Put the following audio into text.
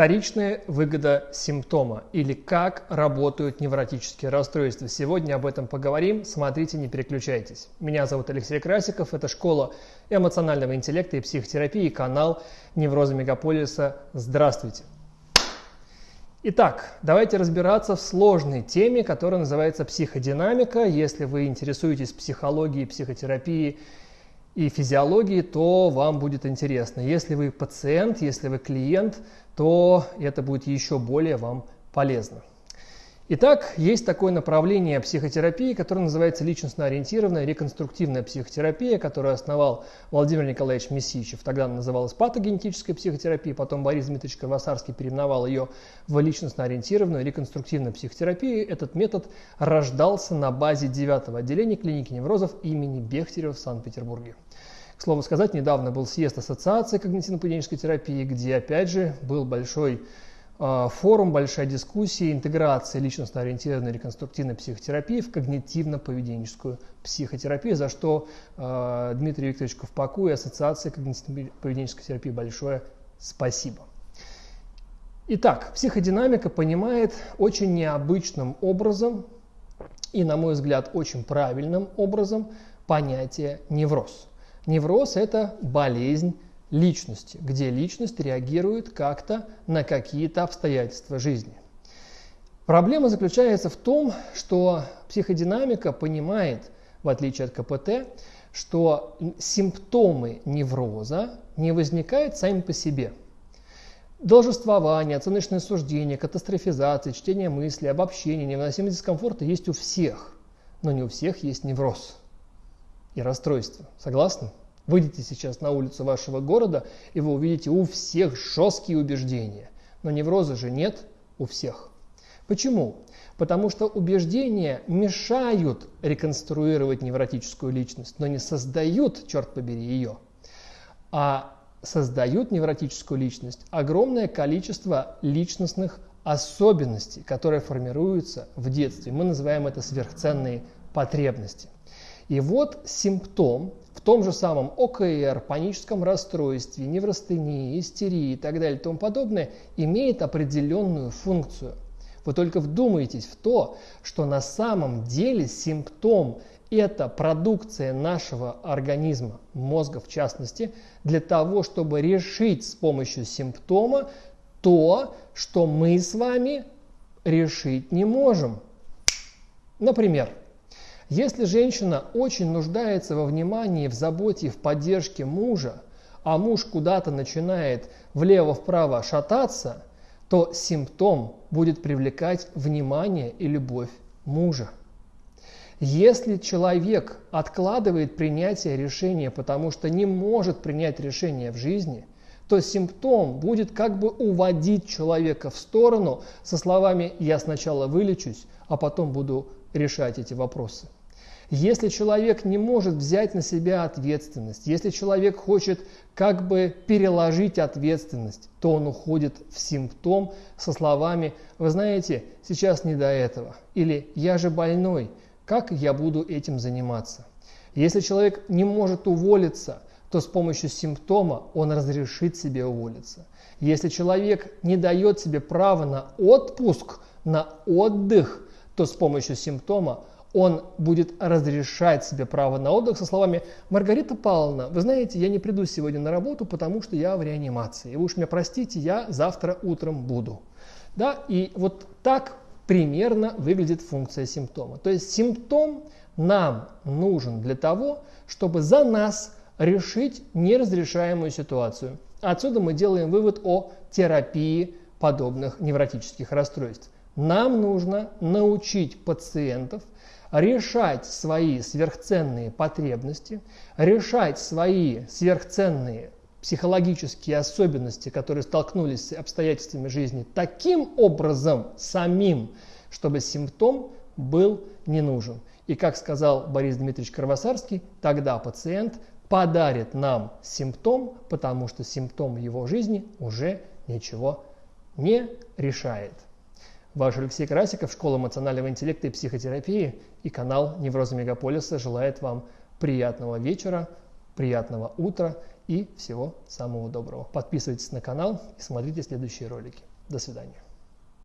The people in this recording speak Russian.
Вторичная выгода симптома или как работают невротические расстройства. Сегодня об этом поговорим. Смотрите, не переключайтесь. Меня зовут Алексей Красиков. Это школа эмоционального интеллекта и психотерапии, канал Невроза Мегаполиса. Здравствуйте. Итак, давайте разбираться в сложной теме, которая называется психодинамика. Если вы интересуетесь психологией, психотерапией и физиологией, то вам будет интересно. Если вы пациент, если вы клиент – то это будет еще более вам полезно. Итак, есть такое направление психотерапии, которое называется личностно-ориентированная реконструктивная психотерапия, которую основал Владимир Николаевич Месичев. Тогда она называлась патогенетическая психотерапия, потом Борис Дмитриевич Кровосарский переименовал ее в личностно-ориентированную реконструктивную психотерапию. Этот метод рождался на базе 9 отделения клиники неврозов имени Бехтерева в Санкт-Петербурге. К слову сказать, недавно был съезд Ассоциации когнитивно-поведенческой терапии, где, опять же, был большой форум, большая дискуссия интеграции личностно-ориентированной реконструктивной психотерапии в когнитивно-поведенческую психотерапию, за что э, Дмитрий Викторович Ковпаку и Ассоциации когнитивно-поведенческой терапии большое спасибо. Итак, психодинамика понимает очень необычным образом и, на мой взгляд, очень правильным образом понятие невроз. Невроз – это болезнь личности, где личность реагирует как-то на какие-то обстоятельства жизни. Проблема заключается в том, что психодинамика понимает, в отличие от КПТ, что симптомы невроза не возникают сами по себе. Должествование, оценочное суждение, катастрофизация, чтение мыслей, обобщение, невыносимость дискомфорта есть у всех, но не у всех есть невроз и расстройства. Согласны? Выйдите сейчас на улицу вашего города, и вы увидите у всех жесткие убеждения. Но невроза же нет у всех. Почему? Потому что убеждения мешают реконструировать невротическую личность, но не создают, черт побери, ее. А создают невротическую личность огромное количество личностных особенностей, которые формируются в детстве. Мы называем это сверхценные потребности. И вот симптом в том же самом ОКР, паническом расстройстве, неврастении, истерии и так далее и тому подобное имеет определенную функцию. Вы только вдумайтесь в то, что на самом деле симптом – это продукция нашего организма, мозга в частности, для того, чтобы решить с помощью симптома то, что мы с вами решить не можем. Например, если женщина очень нуждается во внимании, в заботе в поддержке мужа, а муж куда-то начинает влево-вправо шататься, то симптом будет привлекать внимание и любовь мужа. Если человек откладывает принятие решения, потому что не может принять решение в жизни, то симптом будет как бы уводить человека в сторону со словами «я сначала вылечусь, а потом буду решать эти вопросы». Если человек не может взять на себя ответственность, если человек хочет как бы переложить ответственность, то он уходит в симптом со словами «Вы знаете, сейчас не до этого» или «Я же больной, как я буду этим заниматься?» Если человек не может уволиться, то с помощью симптома он разрешит себе уволиться. Если человек не дает себе право на отпуск, на отдых, то с помощью симптома он будет разрешать себе право на отдых со словами «Маргарита Павловна, вы знаете, я не приду сегодня на работу, потому что я в реанимации. Вы уж меня простите, я завтра утром буду». Да? И вот так примерно выглядит функция симптома. То есть симптом нам нужен для того, чтобы за нас решить неразрешаемую ситуацию. Отсюда мы делаем вывод о терапии подобных невротических расстройств. Нам нужно научить пациентов – решать свои сверхценные потребности, решать свои сверхценные психологические особенности, которые столкнулись с обстоятельствами жизни, таким образом самим, чтобы симптом был не нужен. И как сказал Борис Дмитриевич Кровосарский, тогда пациент подарит нам симптом, потому что симптом его жизни уже ничего не решает. Ваш Алексей Красиков, Школа эмоционального интеллекта и психотерапии и канал Невроза Мегаполиса желает вам приятного вечера, приятного утра и всего самого доброго. Подписывайтесь на канал и смотрите следующие ролики. До свидания.